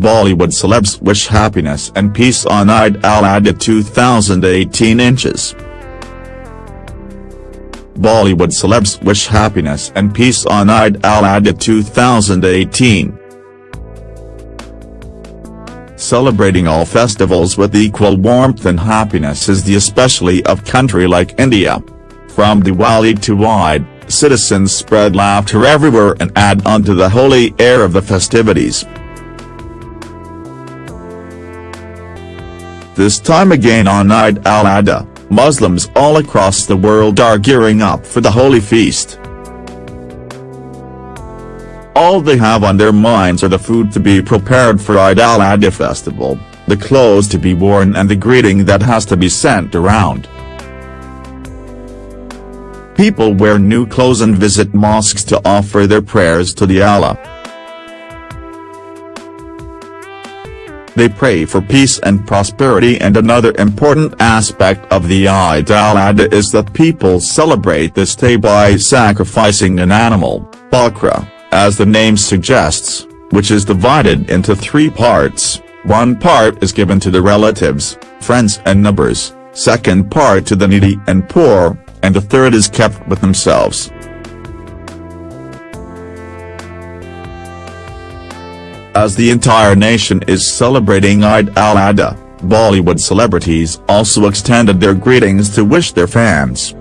Bollywood celebs wish happiness and peace on Eid al-Adha 2018 inches. Bollywood celebs wish happiness and peace on Eid al-Adha 2018. Celebrating all festivals with equal warmth and happiness is the especially of country like India. From Diwali to Eid, citizens spread laughter everywhere and add on to the holy air of the festivities. This time again on Eid al-Adha, Muslims all across the world are gearing up for the holy feast. All they have on their minds are the food to be prepared for Eid al-Adha festival, the clothes to be worn and the greeting that has to be sent around. People wear new clothes and visit mosques to offer their prayers to the Allah. They pray for peace and prosperity and another important aspect of the Eid al-Adha is that people celebrate this day by sacrificing an animal, bakra, as the name suggests, which is divided into three parts, one part is given to the relatives, friends and neighbors, second part to the needy and poor, and the third is kept with themselves. As the entire nation is celebrating Eid al-Adha, Bollywood celebrities also extended their greetings to wish their fans.